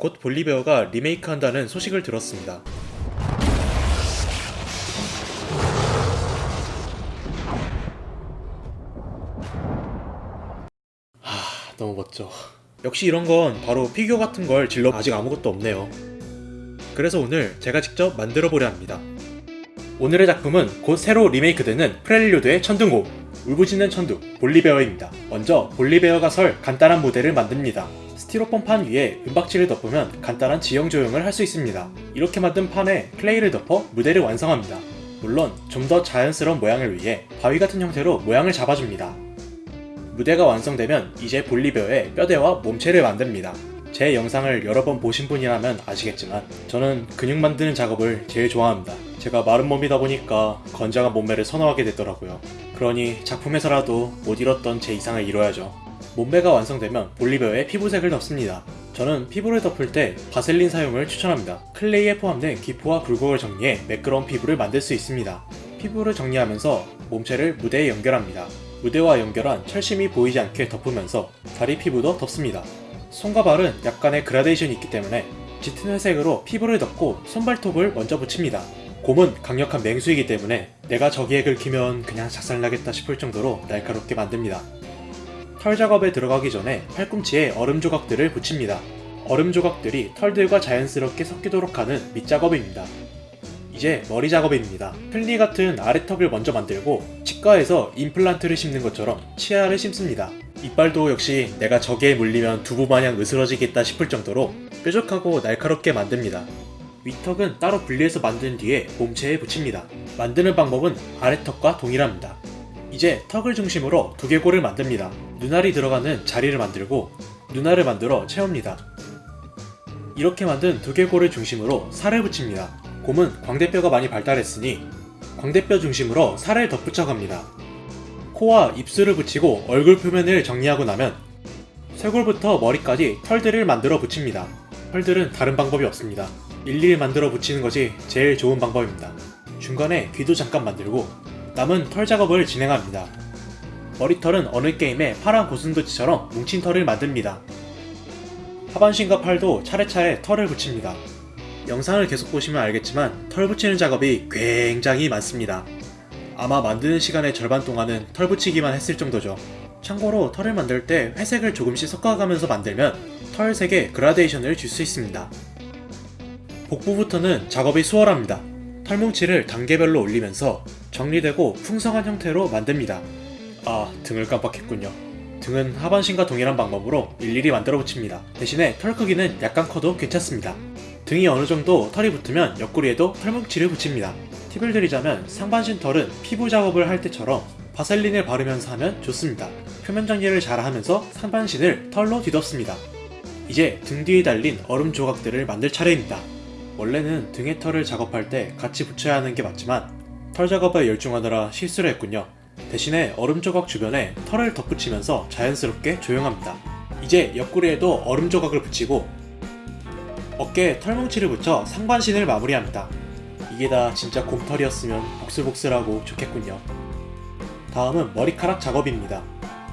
곧 볼리베어가 리메이크한다는 소식을 들었습니다. 하, 너무 멋져. 역시 이런 건 바로 figure 같은 걸 질러 아직 아무것도 없네요. 그래서 오늘 제가 직접 만들어 보려 합니다. 오늘의 작품은 곧 새로 리메이크되는 프렐요드의 천둥곰 울부짖는 천둥 볼리베어입니다. 먼저 볼리베어가 설 간단한 모델을 만듭니다. 스티로폼 판 위에 은박지를 덮으면 간단한 지형 조형을 할 수 있습니다. 이렇게 만든 판에 clay를 덮어 무대를 완성합니다. 물론 좀 더 자연스러운 모양을 위해 바위 같은 형태로 모양을 잡아줍니다. 무대가 완성되면 이제 볼리베어의 뼈대와 몸체를 만듭니다. 제 영상을 여러 번 보신 분이라면 아시겠지만 저는 근육 만드는 작업을 제일 좋아합니다. 제가 마른 몸이다 보니까 건장한 몸매를 선호하게 되더라고요. 그러니 작품에서라도 못 이뤘던 제 이상을 이뤄야죠. 몸매가 완성되면 볼리베어에 피부색을 덮습니다. 저는 피부를 덮을 때 바셀린 사용을 추천합니다. 클레이에 포함된 기포와 굴곡을 정리해 매끄러운 피부를 만들 수 있습니다. 피부를 정리하면서 몸체를 무대에 연결합니다. 무대와 연결한 철심이 보이지 않게 덮으면서 다리 피부도 덮습니다. 손과 발은 약간의 그라데이션이 있기 때문에 짙은 회색으로 피부를 덮고 손발톱을 먼저 붙입니다. 곰은 강력한 맹수이기 때문에 내가 저기에 긁히면 그냥 작살나겠다 싶을 정도로 날카롭게 만듭니다. 털 작업에 들어가기 전에 팔꿈치에 얼음 조각들을 붙입니다. 얼음 조각들이 털들과 자연스럽게 섞이도록 하는 밑작업입니다. 이제 머리 작업입니다. 플리 같은 아래턱을 먼저 만들고 치과에서 임플란트를 심는 것처럼 치아를 심습니다. 이빨도 역시 내가 저기에 물리면 두부 마냥 으스러지겠다 싶을 정도로 뾰족하고 날카롭게 만듭니다. 위턱은 따로 분리해서 만든 뒤에 몸체에 붙입니다. 만드는 방법은 아래턱과 동일합니다. 이제 턱을 중심으로 두개골을 만듭니다. 눈알이 들어가는 자리를 만들고 눈알을 만들어 채웁니다. 이렇게 만든 두개골을 중심으로 살을 붙입니다. 곰은 광대뼈가 많이 발달했으니 광대뼈 중심으로 살을 덧붙여 갑니다. 코와 입술을 붙이고 얼굴 표면을 정리하고 나면 쇄골부터 머리까지 털들을 만들어 붙입니다. 털들은 다른 방법이 없습니다. 일일이 만들어 붙이는 것이 제일 좋은 방법입니다. 중간에 귀도 잠깐 만들고 남은 털 작업을 진행합니다. 머리털은 어느 게임의 파란 고슴도치처럼 뭉친 털을 만듭니다. 하반신과 팔도 차례차례 털을 붙입니다. 영상을 계속 보시면 알겠지만 털 붙이는 작업이 굉장히 많습니다. 아마 만드는 시간의 절반 동안은 털 붙이기만 했을 정도죠. 참고로 털을 만들 때 회색을 조금씩 섞어가면서 만들면 털 색에 그라데이션을 줄 수 있습니다. 복부부터는 작업이 수월합니다. 털뭉치를 단계별로 올리면서 정리되고 풍성한 형태로 만듭니다. 아, 등을 깜빡했군요. 등은 하반신과 동일한 방법으로 일일이 만들어 붙입니다. 대신에 털 크기는 약간 커도 괜찮습니다. 등이 어느 정도 털이 붙으면 옆구리에도 털뭉치를 붙입니다. 팁을 드리자면 상반신 털은 피부 작업을 할 때처럼 바셀린을 바르면서 하면 좋습니다. 표면 정리를 잘 하면서 상반신을 털로 뒤덮습니다. 이제 등 뒤에 달린 얼음 조각들을 만들 차례입니다. 원래는 등에 털을 작업할 때 같이 붙여야 하는 게 맞지만 털 작업에 열중하느라 실수를 했군요. 대신에 얼음 조각 주변에 털을 덧붙이면서 자연스럽게 조용합니다. 이제 옆구리에도 얼음 조각을 붙이고 어깨에 털뭉치를 붙여 상반신을 마무리합니다. 이게 다 진짜 곰털이었으면 복슬복슬하고 좋겠군요. 다음은 머리카락 작업입니다.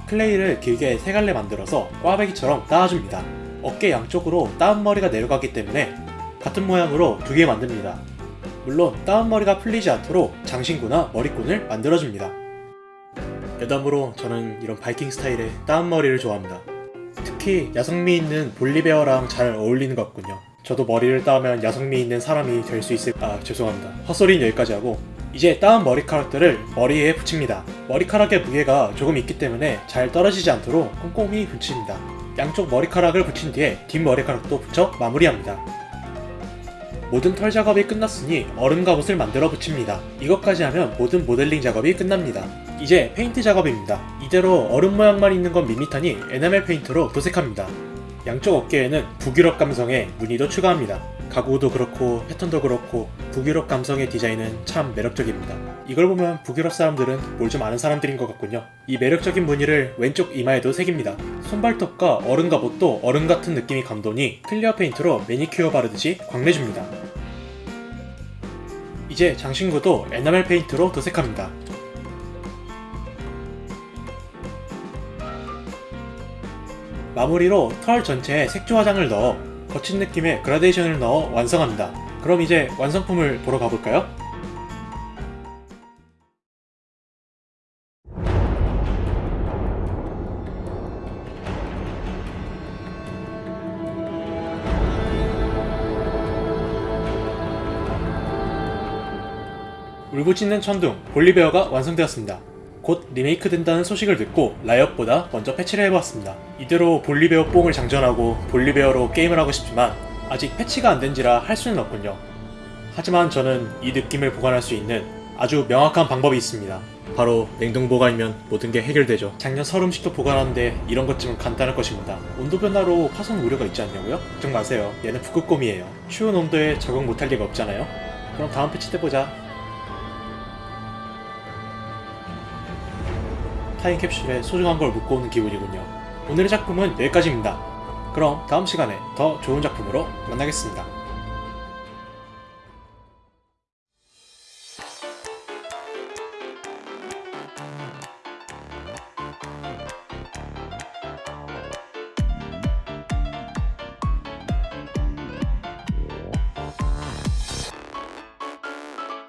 클레이를 길게 세 갈래 만들어서 꽈배기처럼 따아줍니다. 어깨 양쪽으로 따은 머리가 내려가기 때문에 같은 모양으로 두 개 만듭니다. 물론 따은 머리가 풀리지 않도록 장신구나 머리끈을 만들어줍니다. 여담으로 저는 이런 바이킹 스타일의 따은 머리를 좋아합니다. 특히 야성미 있는 볼리베어랑 잘 어울리는 것 같군요. 저도 머리를 따면 야성미 있는 사람이 될 수 있을... 아 죄송합니다. 헛소리는 여기까지 하고 이제 따은 머리카락들을 머리에 붙입니다. 머리카락의 무게가 조금 있기 때문에 잘 떨어지지 않도록 꼼꼼히 붙입니다. 양쪽 머리카락을 붙인 뒤에 뒷머리카락도 붙여 마무리합니다. 모든 털 작업이 끝났으니 얼음 갑옷을 만들어 붙입니다. 이것까지 하면 모든 모델링 작업이 끝납니다. 이제 페인트 작업입니다. 이대로 얼음 모양만 있는 건 밋밋하니 에나멜 페인트로 도색합니다. 양쪽 어깨에는 북유럽 감성의 무늬도 추가합니다. 가구도 그렇고 패턴도 그렇고 북유럽 감성의 디자인은 참 매력적입니다. 이걸 보면 북유럽 사람들은 뭘 좀 아는 사람들인 것 같군요. 이 매력적인 무늬를 왼쪽 이마에도 새깁니다. 손발톱과 얼음 갑옷도 얼음 같은 느낌이 감도니 clear 페인트로 매니큐어 바르듯이 광내줍니다. 이제 장신구도 에나멜 페인트로 도색합니다. 마무리로 털 전체에 색조 화장을 넣어 거친 느낌의 그라데이션을 넣어 완성합니다. 그럼 이제 완성품을 보러 가볼까요? 울부짖는 천둥 볼리베어가 완성되었습니다. 곧 리메이크 된다는 소식을 듣고 라이엇보다 먼저 패치를 해보았습니다. 이대로 볼리베어 뽕을 장전하고 볼리베어로 게임을 하고 싶지만 아직 패치가 안 된지라 할 수는 없군요. 하지만 저는 이 느낌을 보관할 수 있는 아주 명확한 방법이 있습니다. 바로 냉동 보관이면 모든 게 해결되죠. 작년 설 음식도 보관하는데 이런 것쯤은 간단할 것입니다. 온도 변화로 파손 우려가 있지 않냐고요? 걱정 마세요. 얘는 북극곰이에요. 추운 온도에 적응 못할 리가 없잖아요. 그럼 다음 패치 때 보자. 타임캡슐에 소중한 걸 묻고 오는 기분이군요. 오늘의 작품은 여기까지입니다. 그럼 다음 시간에 더 좋은 작품으로 만나겠습니다.